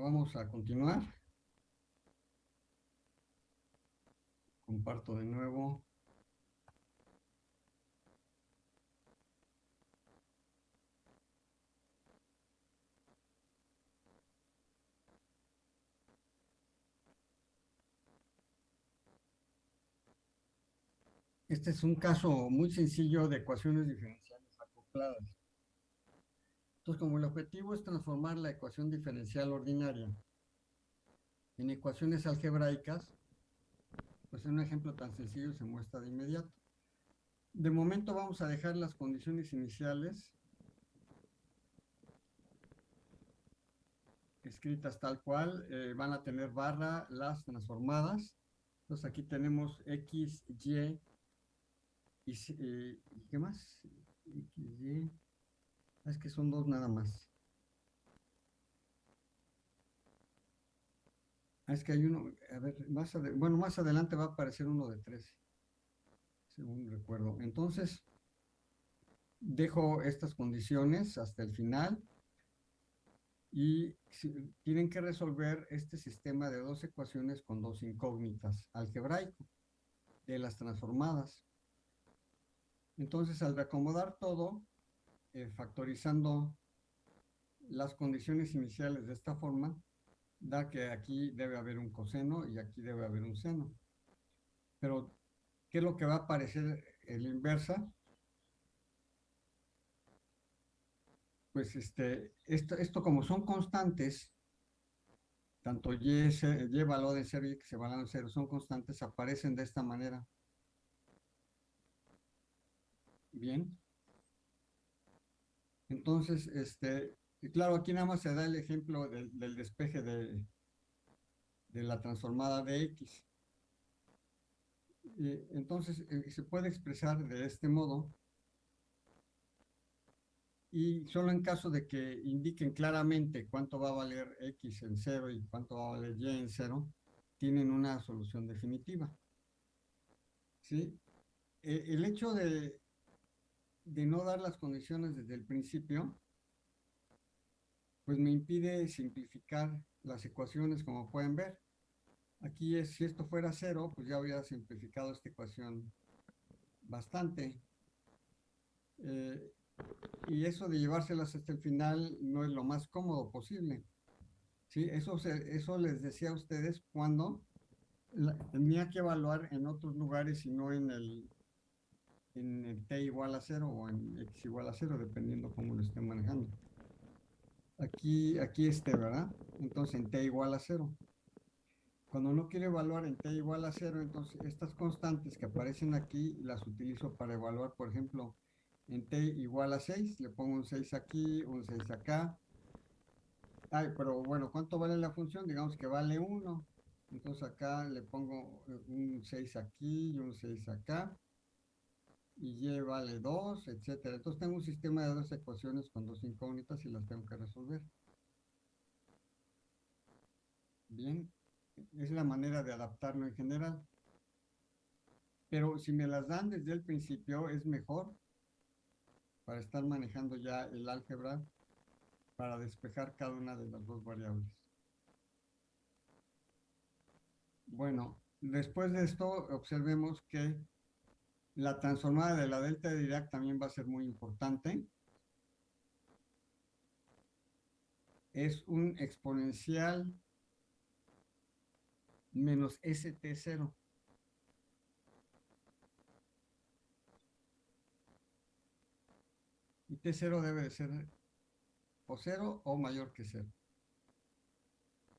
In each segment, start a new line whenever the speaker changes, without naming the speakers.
vamos a continuar. Comparto de nuevo. Este es un caso muy sencillo de ecuaciones diferenciales acopladas. Entonces, como el objetivo es transformar la ecuación diferencial ordinaria en ecuaciones algebraicas, pues en un ejemplo tan sencillo se muestra de inmediato. De momento vamos a dejar las condiciones iniciales escritas tal cual, eh, van a tener barra las transformadas. Entonces aquí tenemos x, y, y, ¿qué más? XY. Es que son dos nada más. Ah, es que hay uno, a ver, más bueno, más adelante va a aparecer uno de 13, según recuerdo. Entonces, dejo estas condiciones hasta el final y tienen que resolver este sistema de dos ecuaciones con dos incógnitas algebraico de las transformadas. Entonces, al reacomodar todo, eh, factorizando las condiciones iniciales de esta forma, da que aquí debe haber un coseno y aquí debe haber un seno. Pero, ¿qué es lo que va a aparecer en la inversa? Pues este, esto, esto como son constantes, tanto y, y valor de cero y x valor de cero son constantes, aparecen de esta manera. Bien. Entonces, este, claro, aquí nada más se da el ejemplo del, despeje de, de, la transformada de X. entonces, eh, se puede expresar de este modo. Y solo en caso de que indiquen claramente cuánto va a valer X en cero y cuánto va a valer Y en cero, tienen una solución definitiva. ¿Sí? E, el hecho de, de no dar las condiciones desde el principio, pues me impide simplificar las ecuaciones como pueden ver. Aquí es, si esto fuera cero, pues ya habría simplificado esta ecuación bastante. Eh, y eso de llevárselas hasta el final no es lo más cómodo posible. ¿Sí? Eso, eso les decía a ustedes cuando tenía que evaluar en otros lugares y no en el, en t igual a 0 o en x igual a 0, dependiendo cómo lo estén manejando. Aquí, aquí este, ¿verdad? Entonces en t igual a 0. Cuando no quiero evaluar en t igual a 0, entonces estas constantes que aparecen aquí las utilizo para evaluar, por ejemplo, en t igual a 6, le pongo un 6 aquí, un 6 acá. Ay, pero bueno, ¿cuánto vale la función? Digamos que vale 1. Entonces acá le pongo un 6 aquí y un 6 acá y y vale 2, etcétera. Entonces tengo un sistema de dos ecuaciones con dos incógnitas y las tengo que resolver. Bien, es la manera de adaptarlo en general. Pero si me las dan desde el principio es mejor para estar manejando ya el álgebra para despejar cada una de las dos variables. Bueno, después de esto observemos que la transformada de la delta de Dirac también va a ser muy importante. Es un exponencial menos ST0. Y T0 debe de ser o 0 o mayor que 0.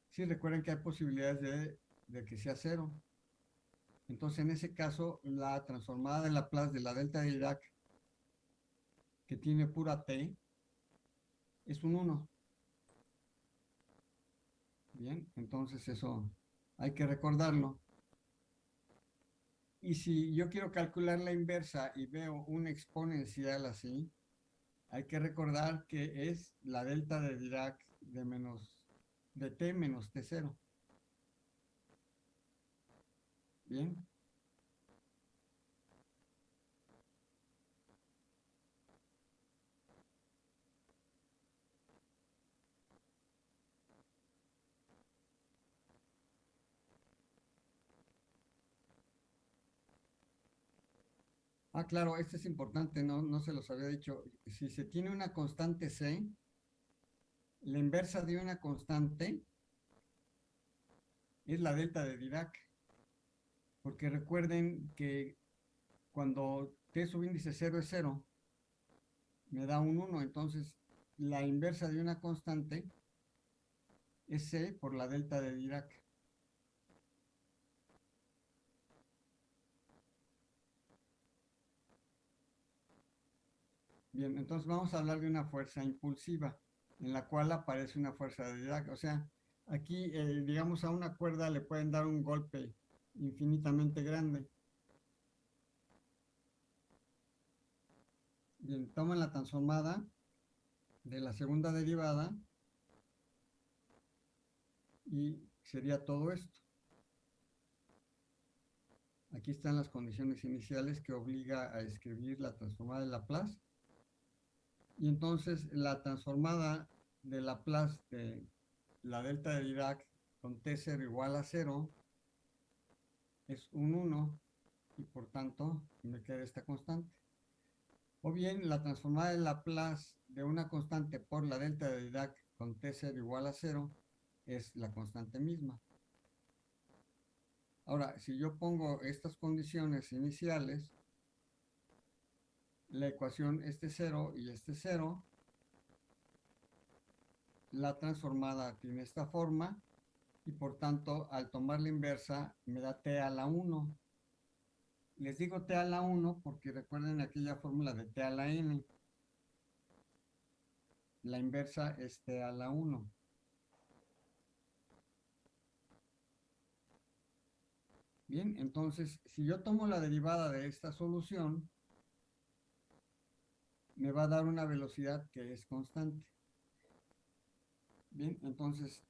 Sí, recuerden que hay posibilidades de, de que sea 0. Entonces, en ese caso, la transformada de Laplace de la delta de Dirac, que tiene pura t, es un 1. Bien, entonces eso hay que recordarlo. Y si yo quiero calcular la inversa y veo un exponencial así, hay que recordar que es la delta de Dirac de menos de t menos t0. Bien. Ah, claro, esto es importante, no, no se los había dicho. Si se tiene una constante C, la inversa de una constante es la delta de Dirac. Porque recuerden que cuando T subíndice 0 es 0, me da un 1. Entonces, la inversa de una constante es C por la delta de Dirac. Bien, entonces vamos a hablar de una fuerza impulsiva, en la cual aparece una fuerza de Dirac. O sea, aquí, eh, digamos, a una cuerda le pueden dar un golpe infinitamente grande. Bien, toman la transformada de la segunda derivada y sería todo esto. Aquí están las condiciones iniciales que obliga a escribir la transformada de Laplace. Y entonces la transformada de Laplace de la delta de Dirac con T0 igual a 0 es un 1 y por tanto me queda esta constante. O bien la transformada de Laplace de una constante por la delta de Dirac con T0 igual a 0 es la constante misma. Ahora, si yo pongo estas condiciones iniciales, la ecuación este 0 y este 0, la transformada tiene esta forma y por tanto al tomar la inversa me da t a la 1. Les digo t a la 1 porque recuerden aquella fórmula de t a la n. La inversa es t a la 1. Bien, entonces, si yo tomo la derivada de esta solución, me va a dar una velocidad que es constante. Bien, entonces,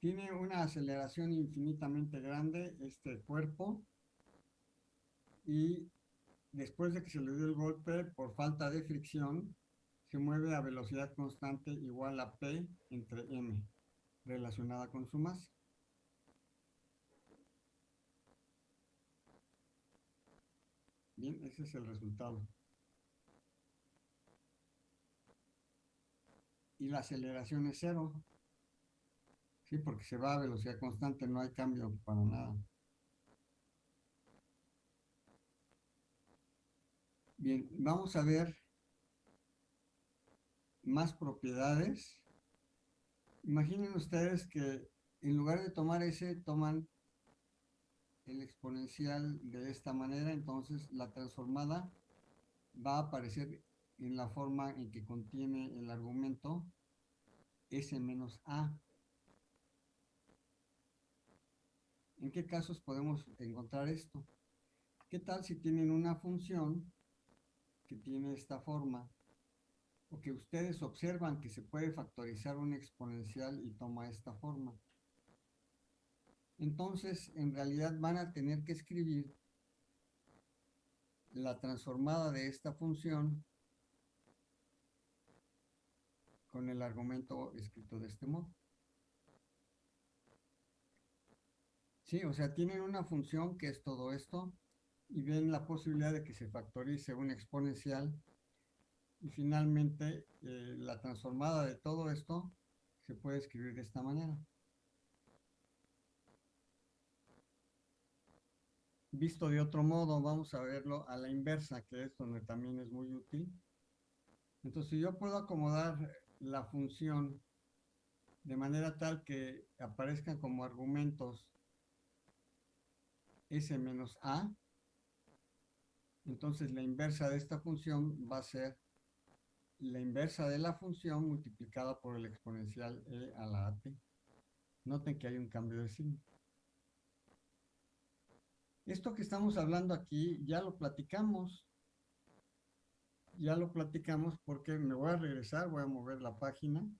tiene una aceleración infinitamente grande este cuerpo y después de que se le dio el golpe, por falta de fricción, se mueve a velocidad constante igual a P entre M, relacionada con su masa. Bien, ese es el resultado. Y la aceleración es cero. Sí, porque se va a velocidad constante, no hay cambio para nada. Bien, vamos a ver más propiedades. Imaginen ustedes que en lugar de tomar ese, toman el exponencial de esta manera, entonces la transformada va a aparecer en la forma en que contiene el argumento s menos a. ¿En qué casos podemos encontrar esto? ¿Qué tal si tienen una función que tiene esta forma? O que ustedes observan que se puede factorizar un exponencial y toma esta forma. Entonces, en realidad van a tener que escribir la transformada de esta función con el argumento escrito de este modo. Sí, o sea, tienen una función que es todo esto y ven la posibilidad de que se factorice un exponencial y finalmente eh, la transformada de todo esto se puede escribir de esta manera. Visto de otro modo, vamos a verlo a la inversa, que es donde también es muy útil. Entonces, si yo puedo acomodar la función de manera tal que aparezcan como argumentos s menos a, entonces la inversa de esta función va a ser la inversa de la función multiplicada por el exponencial e a la at. Noten que hay un cambio de signo. Esto que estamos hablando aquí ya lo platicamos. Ya lo platicamos porque me voy a regresar, voy a mover la página.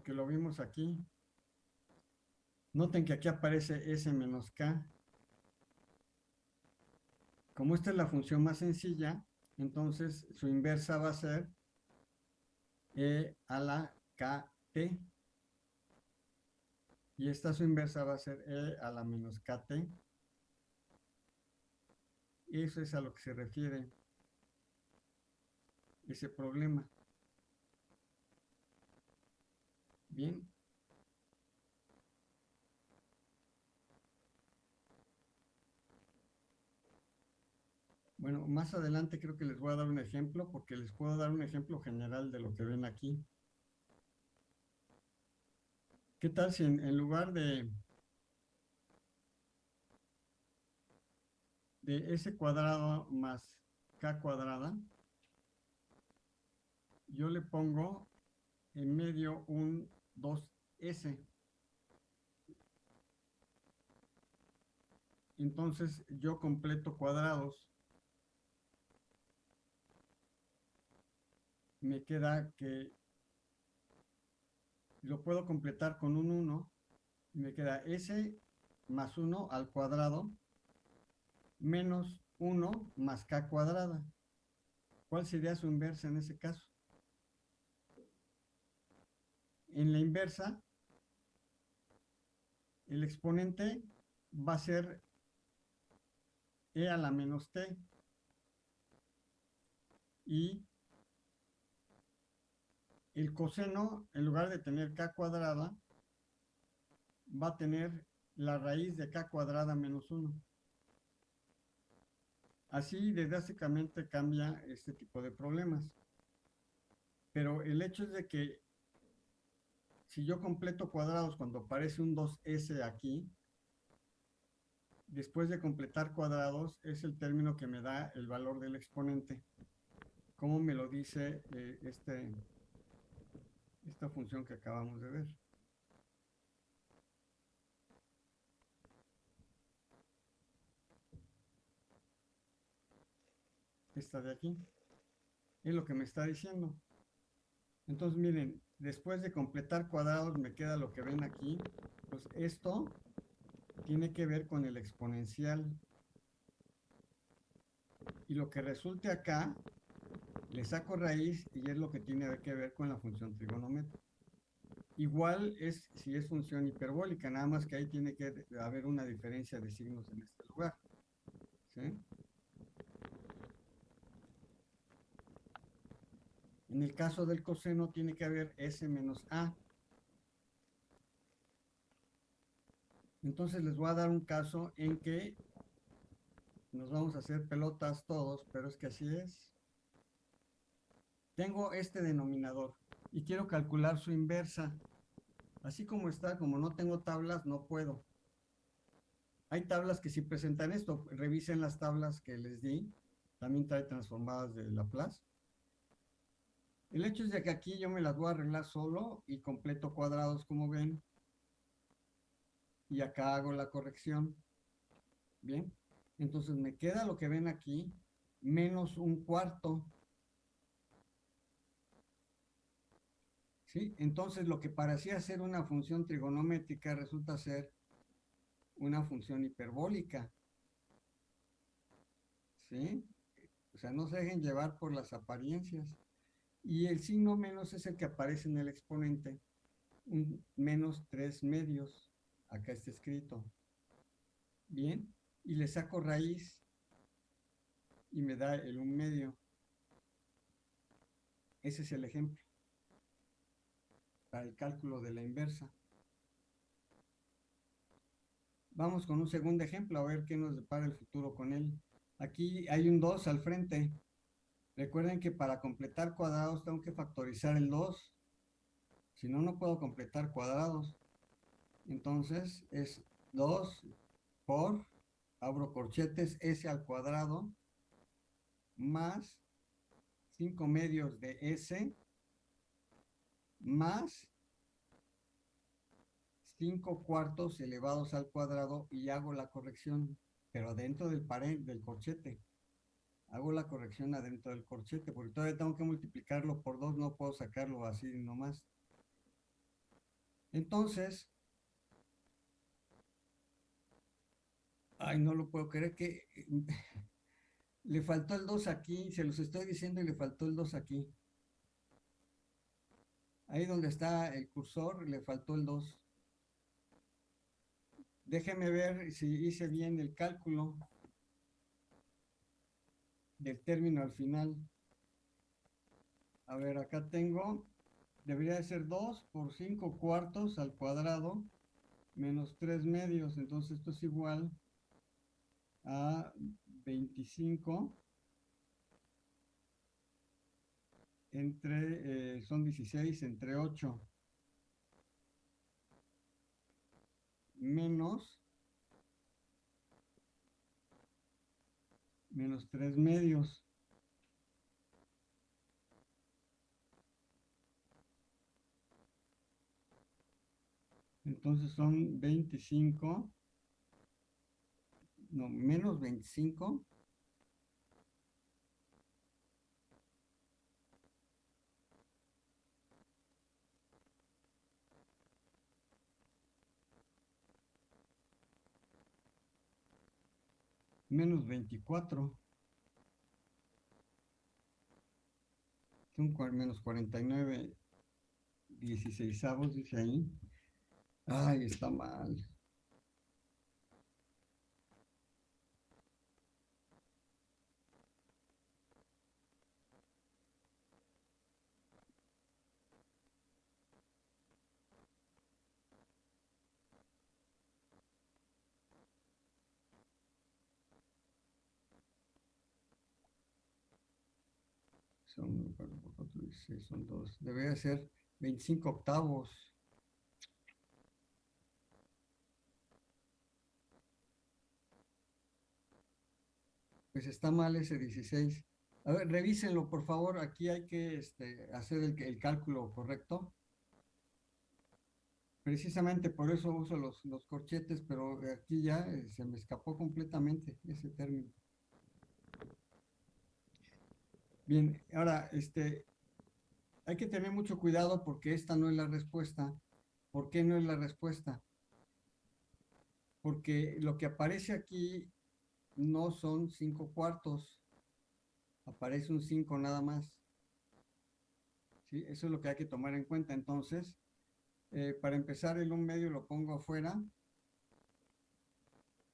Porque lo vimos aquí. Noten que aquí aparece S menos K. Como esta es la función más sencilla, entonces su inversa va a ser e a la k t. Y esta su inversa va a ser e a la menos kt. Eso es a lo que se refiere ese problema. Bien. Bueno, más adelante creo que les voy a dar un ejemplo porque les puedo dar un ejemplo general de lo que ven aquí. ¿Qué tal si en, lugar de, de s cuadrado más k cuadrada, yo le pongo en medio un 2s. Entonces yo completo cuadrados. Me queda que lo puedo completar con un 1. Me queda s más 1 al cuadrado menos 1 más k cuadrada. ¿Cuál sería su inversa en ese caso? En la inversa, el exponente va a ser e a la menos t y el coseno, en lugar de tener k cuadrada, va a tener la raíz de k cuadrada menos 1. Así drásticamente cambia este tipo de problemas. Pero el hecho es de que si yo completo cuadrados cuando aparece un 2s aquí, después de completar cuadrados es el término que me da el valor del exponente. Como me lo dice eh, este, esta función que acabamos de ver. Esta de aquí. Es lo que me está diciendo. Entonces, miren, después de completar cuadrados me queda lo que ven aquí. Pues esto tiene que ver con el exponencial. Y lo que resulte acá le saco raíz y es lo que tiene que ver con la función trigonométrica. Igual es si es función hiperbólica, nada más que ahí tiene que haber una diferencia de signos en este lugar. En el caso del coseno tiene que haber S menos A. Entonces les voy a dar un caso en que nos vamos a hacer pelotas todos, pero es que así es. Tengo este denominador y quiero calcular su inversa. Así como está, como no tengo tablas, no puedo. Hay tablas que sí presentan esto. Revisen las tablas que les di. También trae transformadas de Laplace. El hecho es que aquí yo me las voy a arreglar solo y completo cuadrados como ven. Y acá hago la corrección. Bien. Entonces me queda lo que ven aquí menos un cuarto. ¿Sí? Entonces lo que parecía ser una función trigonométrica resulta ser una función hiperbólica. ¿Sí? O sea, no se dejen llevar por las apariencias. Y el signo menos es el que aparece en el exponente. Un menos 3 medios. Acá está escrito. Bien. Y le saco raíz y me da el un medio. Ese es el ejemplo para el cálculo de la inversa. Vamos con un segundo ejemplo a ver qué nos depara el futuro con él. Aquí hay un 2 al frente. Recuerden que para completar cuadrados tengo que factorizar el 2. Si no, no puedo completar cuadrados. Entonces es 2 por, abro corchetes, s al cuadrado, más 5 medios de s más 5 cuartos elevados al cuadrado y hago la corrección, pero adentro del pared, del corchete. Hago la corrección adentro del corchete, porque todavía tengo que multiplicarlo por 2, no puedo sacarlo así nomás. Entonces, ay, no lo puedo creer que le faltó el 2 aquí, se los estoy diciendo y le faltó el 2 aquí. Ahí donde está el cursor le faltó el 2. Déjeme ver si hice bien el cálculo del término al final. A ver, acá tengo, debería de ser 2 por 5 cuartos al cuadrado menos 3 medios. Entonces esto es igual a 25 entre, eh, son 16 entre 8 menos menos 3 medios. Entonces son 25, no, menos 25 menos 24. Son menos 49 16 dice ahí. Ay, está mal. Son, dos. Debería ser 25 octavos. Pues está mal ese 16. A ver, revísenlo, por favor. Aquí hay que este, hacer el, el, cálculo correcto. Precisamente por eso uso los, los corchetes, pero aquí ya eh, se me escapó completamente ese término. Bien, ahora, este, hay que tener mucho cuidado porque esta no es la respuesta. ¿Por qué no es la respuesta? Porque lo que aparece aquí no son cinco cuartos. Aparece un cinco nada más. ¿Sí? Eso es lo que hay que tomar en cuenta. Entonces, eh, para empezar el un medio lo pongo afuera.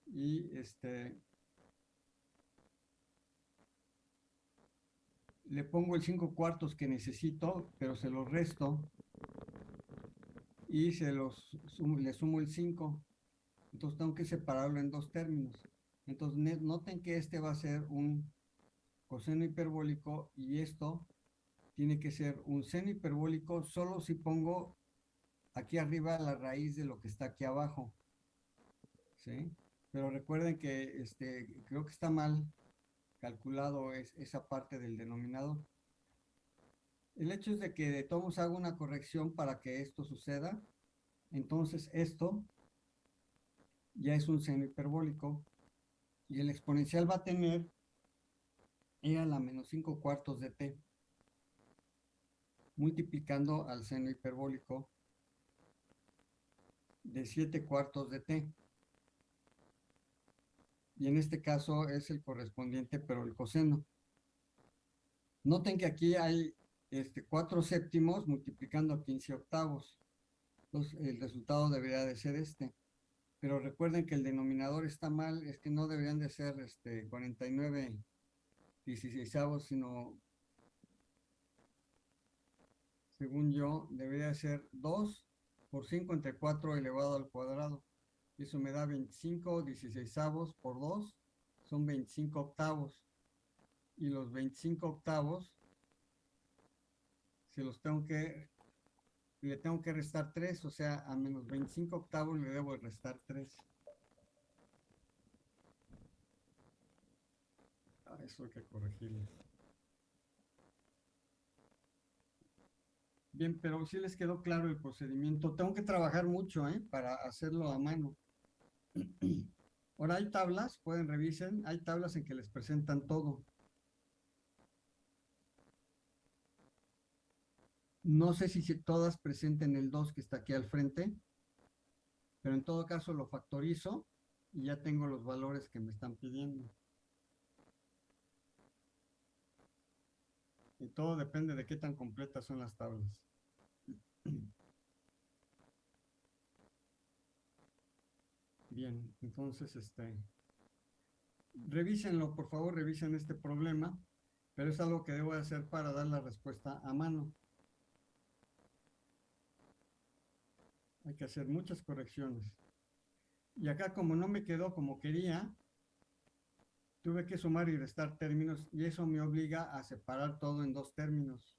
Y este, le pongo el 5 cuartos que necesito, pero se los resto y se los le sumo el 5. Entonces tengo que separarlo en dos términos. Entonces noten que este va a ser un coseno hiperbólico y esto tiene que ser un seno hiperbólico solo si pongo aquí arriba la raíz de lo que está aquí abajo. ¿Sí? Pero recuerden que este, creo que está mal calculado es esa parte del denominador. El hecho es de que de todos hago una corrección para que esto suceda. Entonces esto ya es un seno hiperbólico y el exponencial va a tener e a la menos 5 cuartos de t multiplicando al seno hiperbólico de 7 cuartos de t y en este caso es el correspondiente, pero el coseno. Noten que aquí hay este, 4 séptimos multiplicando a 15 octavos. Entonces el resultado debería de ser este. Pero recuerden que el denominador está mal, es que no deberían de ser este, 49 16 sino, según yo, debería ser 2 por 5 entre 4 elevado al cuadrado. Eso me da 25 16 avos por 2, son 25 octavos. Y los 25 octavos se los tengo que, le tengo que restar 3, o sea, a menos 25 octavos le debo restar 3. Ah, eso hay que corregirlo. Bien, pero si les quedó claro el procedimiento. Tengo que trabajar mucho ¿eh? para hacerlo a mano. Ahora hay tablas, pueden revisen, hay tablas en que les presentan todo. No sé si todas presenten el 2 que está aquí al frente, pero en todo caso lo factorizo y ya tengo los valores que me están pidiendo. Y todo depende de qué tan completas son las tablas. Bien, entonces, este, revísenlo, por favor, revisen este problema, pero es algo que debo hacer para dar la respuesta a mano. Hay que hacer muchas correcciones. Y acá como no me quedó como quería, tuve que sumar y restar términos y eso me obliga a separar todo en dos términos.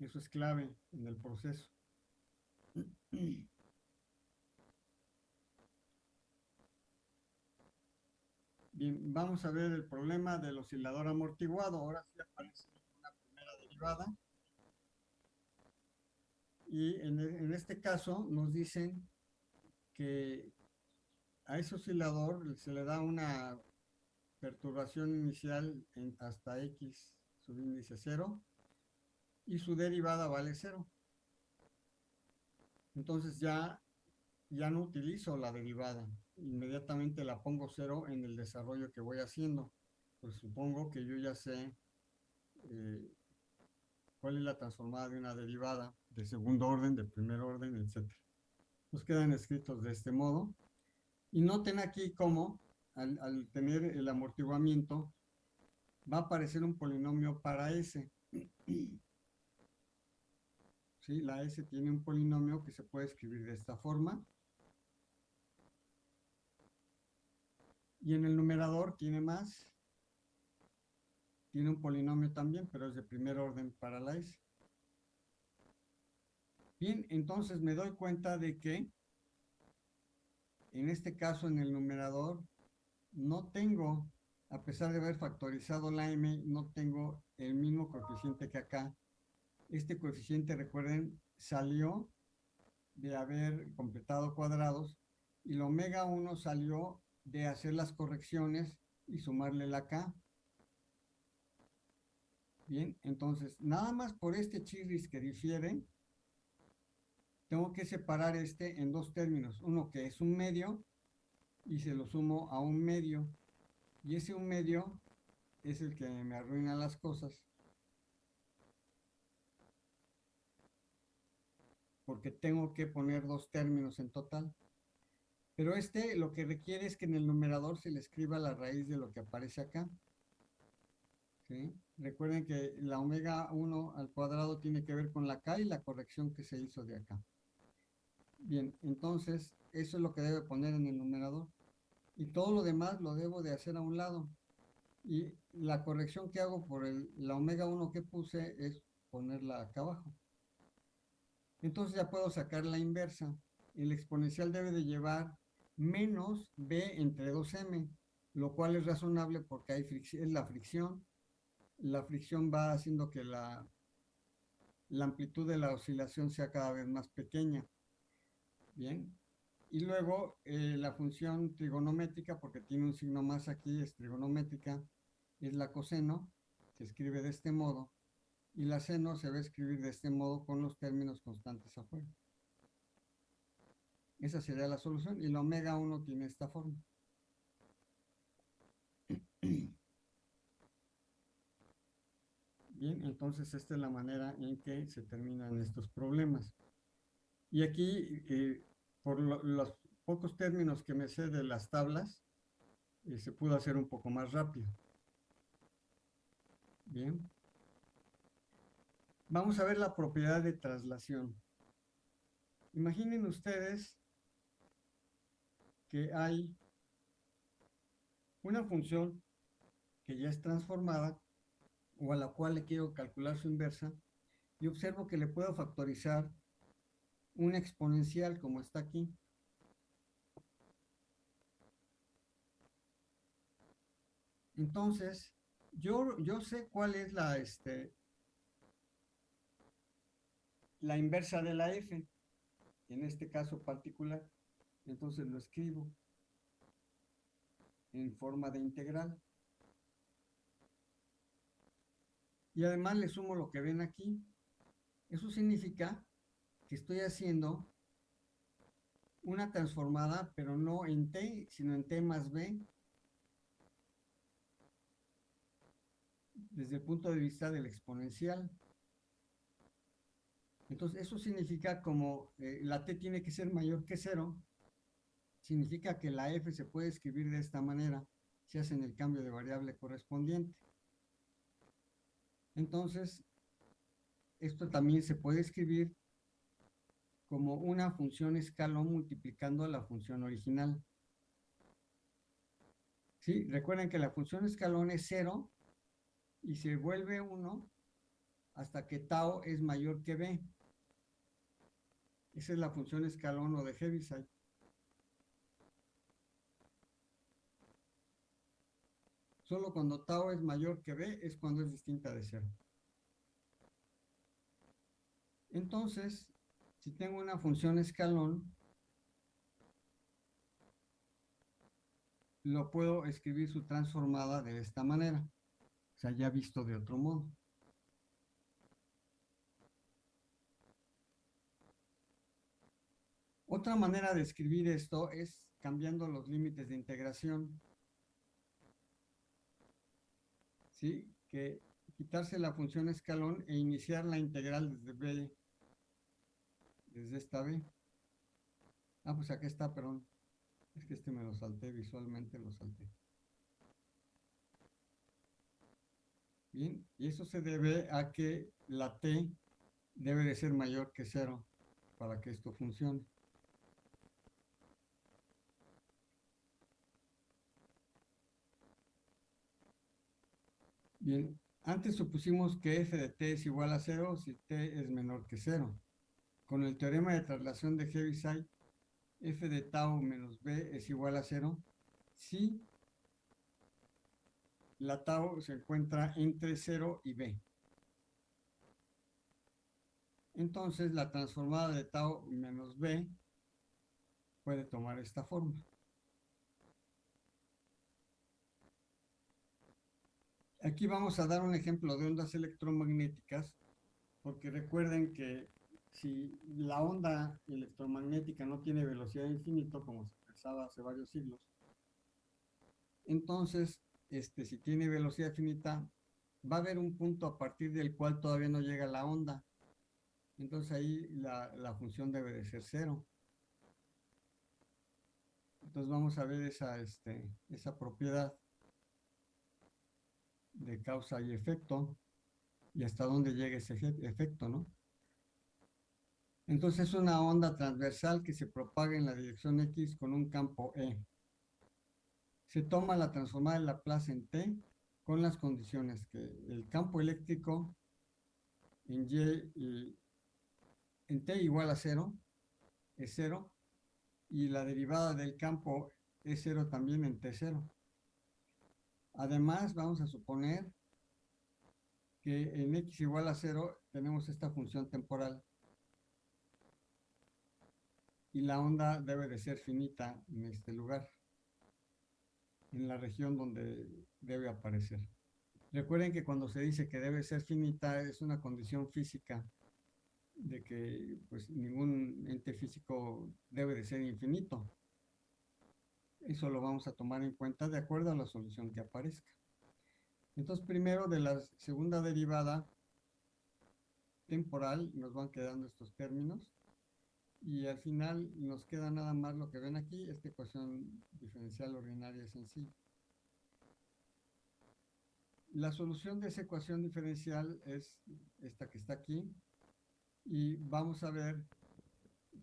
Eso es clave en el proceso. Bien, vamos a ver el problema del oscilador amortiguado. Ahora sí aparece una primera derivada. Y en, e, en este caso nos dicen que a ese oscilador se le da una perturbación inicial en hasta x subíndice 0 y su derivada vale 0. Entonces ya, ya no utilizo la derivada, inmediatamente la pongo 0 en el desarrollo que voy haciendo. Pues supongo que yo ya sé eh, cuál es la transformada de una derivada de segundo orden, de primer orden, etc. Nos quedan escritos de este modo. Y noten aquí cómo, al, al tener el amortiguamiento, va a aparecer un polinomio para S. ¿sí? La S tiene un polinomio que se puede escribir de esta forma. Y en el numerador tiene más. Tiene un polinomio también, pero es de primer orden para la S. Bien, entonces me doy cuenta de que en este caso en el numerador no tengo, a pesar de haber factorizado la m, no tengo el mismo coeficiente que acá, este coeficiente, recuerden, salió de haber completado cuadrados y la omega 1 salió de hacer las correcciones y sumarle la k. Bien, entonces, nada más por este chirris que difiere, tengo que separar este en dos términos. Uno que es un medio y se lo sumo a un medio. Y ese un medio es el que me arruina las cosas. porque tengo que poner dos términos en total. Pero este lo que requiere es que en el numerador se le escriba la raíz de lo que aparece acá. Recuerden que la omega 1 al cuadrado tiene que ver con la k y la corrección que se hizo de acá. Bien, entonces eso es lo que debe poner en el numerador. Y todo lo demás lo debo de hacer a un lado. Y la corrección que hago por el, la omega 1 que puse es ponerla acá abajo. Entonces ya puedo sacar la inversa. El exponencial debe de llevar menos b entre 2m, lo cual es razonable porque hay es la fricción. La fricción va haciendo que la, la amplitud de la oscilación sea cada vez más pequeña. Bien. Y luego eh, la función trigonométrica, porque tiene un signo más aquí, es trigonométrica, es la coseno, se escribe de este modo y la seno se va a escribir de este modo con los términos constantes afuera. Esa sería la solución y la omega 1 tiene esta forma. Bien, entonces esta es la manera en que se terminan estos problemas. Y aquí, eh, por los pocos términos que me sé de las tablas, eh, se pudo hacer un poco más rápido. Bien. Vamos a ver la propiedad de traslación. Imaginen ustedes que hay una función que ya es transformada o a la cual le quiero calcular su inversa y observo que le puedo factorizar un exponencial como está aquí. Entonces, yo, yo sé cuál es la, este, la inversa de la f, en este caso particular, entonces lo escribo en forma de integral. Y además le sumo lo que ven aquí. Eso significa que estoy haciendo una transformada, pero no en t, sino en t más b, desde el punto de vista del exponencial. Entonces, eso significa como eh, la t tiene que ser mayor que cero, significa que la f se puede escribir de esta manera si hacen el cambio de variable correspondiente. Entonces, esto también se puede escribir como una función escalón multiplicando la función original. ¿Sí? Recuerden que la función escalón es cero y se vuelve 1 hasta que tau es mayor que b. Esa es la función escalón o de Heaviside. Solo cuando tau es mayor que b es cuando es distinta de cero. Entonces, si tengo una función escalón, lo puedo escribir su transformada de esta manera. O sea, ya visto de otro modo. Otra manera de escribir esto es cambiando los límites de integración. ¿Sí? Que quitarse la función escalón e iniciar la integral desde B, desde esta B. Ah, pues aquí está, perdón. Es que este me lo salté visualmente, lo salté. Bien, y eso se debe a que la t debe de ser mayor que cero para que esto funcione. Bien, antes supusimos que f de t es igual a 0 si t es menor que 0. Con el teorema de traslación de Heaviside, f de tau menos b es igual a 0 si la tau se encuentra entre 0 y b. Entonces, la transformada de tau menos b puede tomar esta forma. Aquí vamos a dar un ejemplo de ondas electromagnéticas, porque recuerden que si la onda electromagnética no tiene velocidad infinita, como se pensaba hace varios siglos, entonces, este, si tiene velocidad finita, va a haber un punto a partir del cual todavía no llega la onda. Entonces ahí la, función debe de ser cero. Entonces vamos a ver esa, este, esa propiedad de causa y efecto y hasta dónde llega ese efecto, ¿no? Entonces es una onda transversal que se propaga en la dirección X con un campo E. Se toma la transformada de Laplace en T con las condiciones que el campo eléctrico en Y en T igual a cero, es cero, y la derivada del campo es cero también en T0. Además, vamos a suponer que en x igual a 0 tenemos esta función temporal. Y la onda debe de ser finita en este lugar, en la región donde debe aparecer. Recuerden que cuando se dice que debe ser finita es una condición física de que pues, ningún ente físico debe de ser infinito. Eso lo vamos a tomar en cuenta de acuerdo a la solución que aparezca. Entonces, primero de la segunda derivada temporal nos van quedando estos términos. Y al final nos queda nada más lo que ven aquí, esta ecuación diferencial ordinaria sencilla. La solución de esa ecuación diferencial es esta que está aquí. Y vamos a ver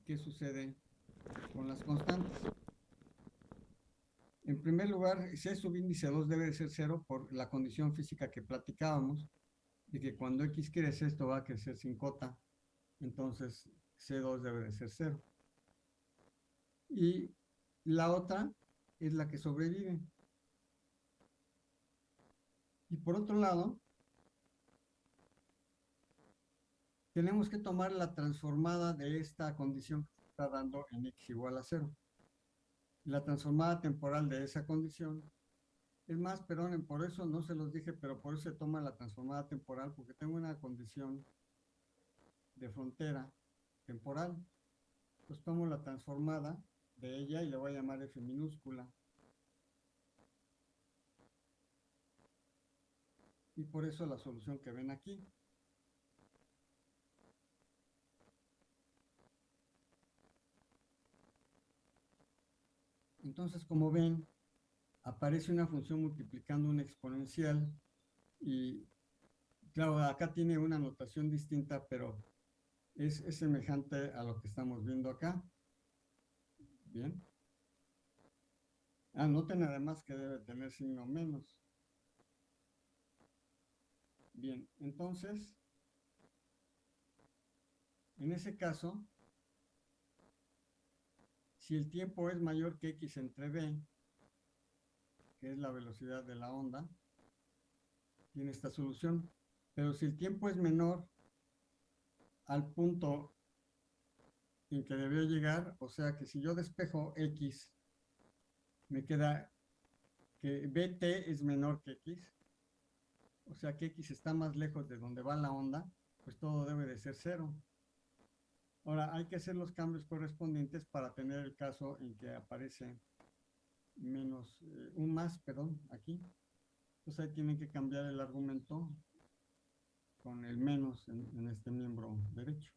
qué sucede con las constantes. En primer lugar, C subíndice 2 debe de ser 0 por la condición física que platicábamos, de que cuando X crece, esto va a crecer sin cota, entonces C2 debe de ser 0. Y la otra es la que sobrevive. Y por otro lado, tenemos que tomar la transformada de esta condición que está dando en X igual a 0 la transformada temporal de esa condición. Es más, perdón, por eso no se los dije, pero por eso se toma la transformada temporal, porque tengo una condición de frontera temporal. Pues tomo la transformada de ella y le voy a llamar F minúscula. Y por eso la solución que ven aquí. Entonces, como ven, aparece una función multiplicando una exponencial y, claro, acá tiene una notación distinta, pero es, semejante a lo que estamos viendo acá. Bien. Anoten además que debe tener signo menos. Bien, entonces, en ese caso, si el tiempo es mayor que x entre b, que es la velocidad de la onda, tiene esta solución. Pero si el tiempo es menor al punto en que debió llegar, o sea que si yo despejo x, me queda que bt es menor que x, o sea que x está más lejos de donde va la onda, pues todo debe de ser cero. Ahora, hay que hacer los cambios correspondientes para tener el caso en que aparece menos, eh, un más, perdón, aquí. Entonces ahí tienen que cambiar el argumento con el menos en este miembro derecho.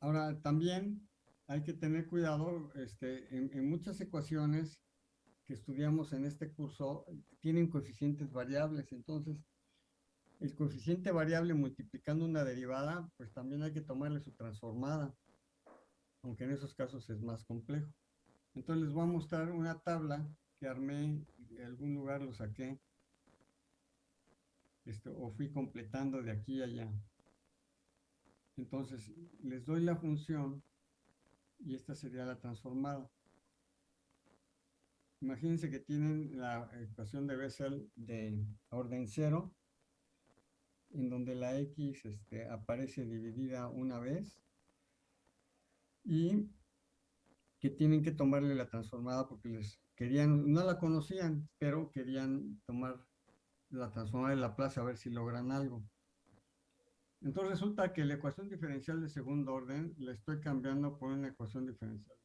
Ahora, también hay que tener cuidado, este, en, muchas ecuaciones que estudiamos en este curso tienen coeficientes variables, entonces el coeficiente variable multiplicando una derivada, pues también hay que tomarle su transformada, aunque en esos casos es más complejo. Entonces les voy a mostrar una tabla que armé, de algún lugar lo saqué, esto, o fui completando de aquí a allá. Entonces les doy la función y esta sería la transformada. Imagínense que tienen la ecuación de Bessel de orden cero, en donde la x este, aparece dividida una vez y que tienen que tomarle la transformada porque les querían, no la conocían, pero querían tomar la transformada de la plaza a ver si logran algo. Entonces resulta que la ecuación diferencial de segundo orden la estoy cambiando por una ecuación diferencial.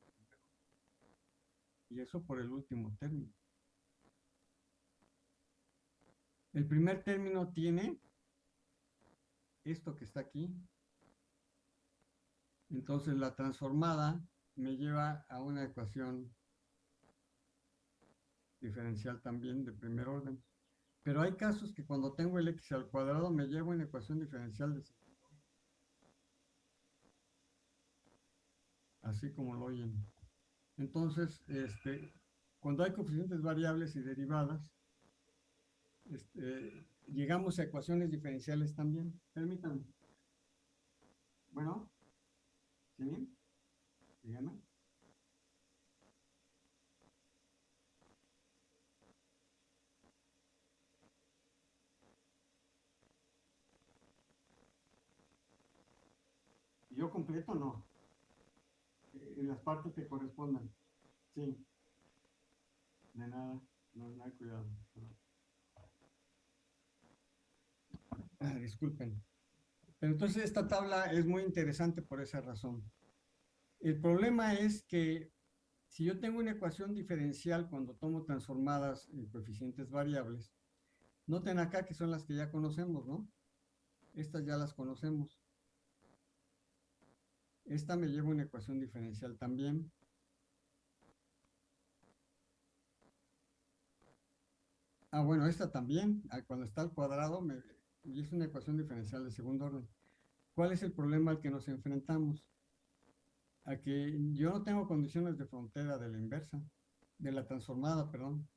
Y eso por el último término. El primer término tiene esto que está aquí. Entonces la transformada me lleva a una ecuación diferencial también de primer orden. Pero hay casos que cuando tengo el x al cuadrado me llevo una ecuación diferencial de Así como lo oyen. Entonces, este, cuando hay coeficientes variables y derivadas, este, llegamos a ecuaciones diferenciales también. Permítanme. Bueno, ¿sí? Díganme. yo completo no. En las partes que correspondan. Sí. De nada, no, hay cuidado. Ah, disculpen. Pero entonces esta tabla es muy interesante por esa razón. El problema es que si yo tengo una ecuación diferencial cuando tomo transformadas en coeficientes variables, noten acá que son las que ya conocemos, ¿no? Estas ya las conocemos. Esta me lleva una ecuación diferencial también. Ah, bueno, esta también, ah, cuando está al cuadrado, es una ecuación diferencial de segundo orden. ¿Cuál es el problema al que nos enfrentamos? A que yo no tengo condiciones de frontera de la inversa, de la transformada, perdón.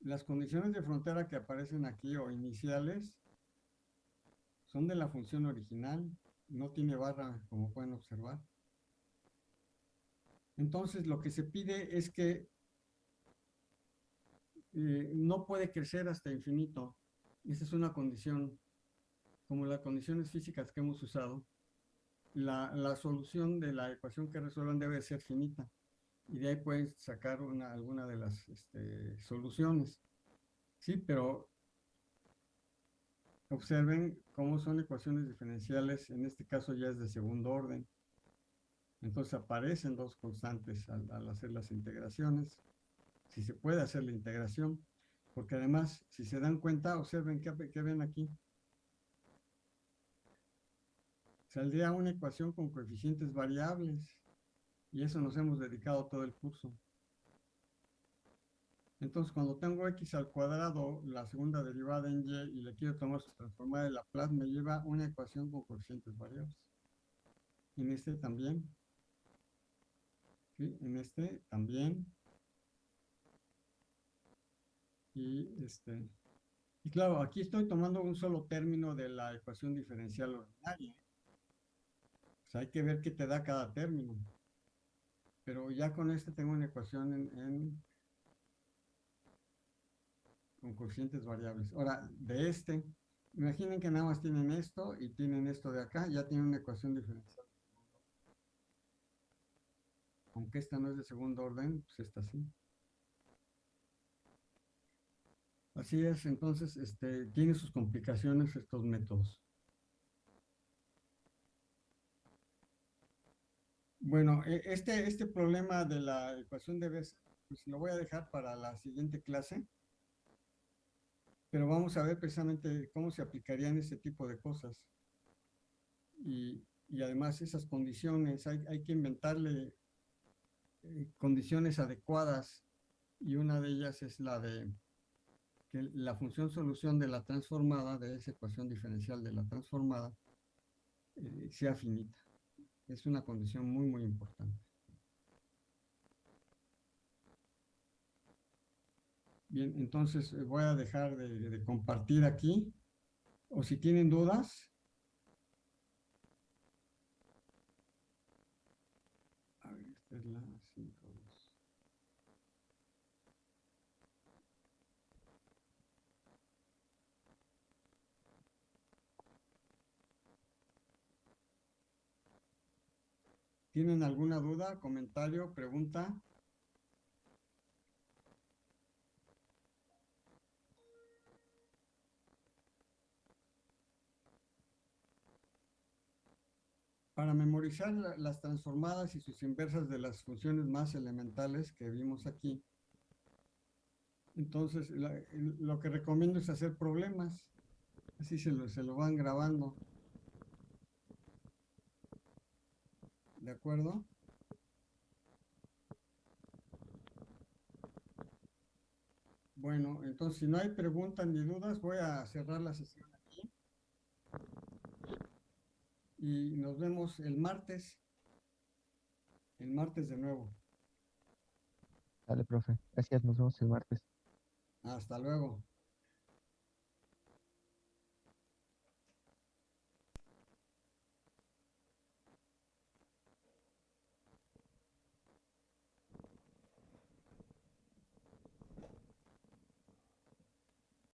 Las condiciones de frontera que aparecen aquí o iniciales son de la función original no tiene barra, como pueden observar. Entonces, lo que se pide es que eh, no puede crecer hasta infinito. Esa es una condición, como las condiciones físicas que hemos usado. La, solución de la ecuación que resuelvan debe ser finita. Y de ahí pueden sacar una, alguna de las este, soluciones. Sí, pero Observen cómo son ecuaciones diferenciales, en este caso ya es de segundo orden. Entonces aparecen dos constantes al, hacer las integraciones, si se puede hacer la integración, porque además, si se dan cuenta, observen qué, ven aquí. saldría una ecuación con coeficientes variables. Y eso nos hemos dedicado todo el curso. Entonces, cuando tengo x al cuadrado, la segunda derivada en y, y le quiero tomar su transformada de Laplace, me lleva una ecuación con coeficientes variables. En este también. ¿Sí? En este también. Y este... Y claro, aquí estoy tomando un solo término de la ecuación diferencial ordinaria. Sea, hay que ver qué te da cada término. Pero ya con este tengo una ecuación en con coeficientes variables. Ahora, de este, imaginen que nada más tienen esto y tienen esto de acá, ya tienen una ecuación diferencial. Aunque esta no es de segundo orden, pues esta sí. Así es, entonces, este, tiene sus complicaciones estos métodos. Bueno, e, este, este problema de la ecuación de Bessel, pues lo voy a dejar para la siguiente clase pero vamos a ver precisamente cómo se aplicarían ese tipo de cosas. Y, además esas condiciones, hay, que inventarle eh, condiciones adecuadas y una de ellas es la de que la función solución de la transformada, de esa ecuación diferencial de la transformada, eh, sea finita. Es una condición muy, muy importante. Entonces eh, voy a dejar de, compartir aquí. O si tienen dudas. A ver, esta es la 5. ¿Tienen alguna duda, comentario, pregunta? Para memorizar las transformadas y sus inversas de las funciones más elementales que vimos aquí, entonces lo que recomiendo es hacer problemas, así se lo, se lo van grabando. ¿De acuerdo? Bueno, entonces si no hay preguntas ni dudas, voy a cerrar la sesión y nos vemos el martes. El martes de nuevo.
Dale, profe. Gracias, nos vemos el martes.
Hasta luego.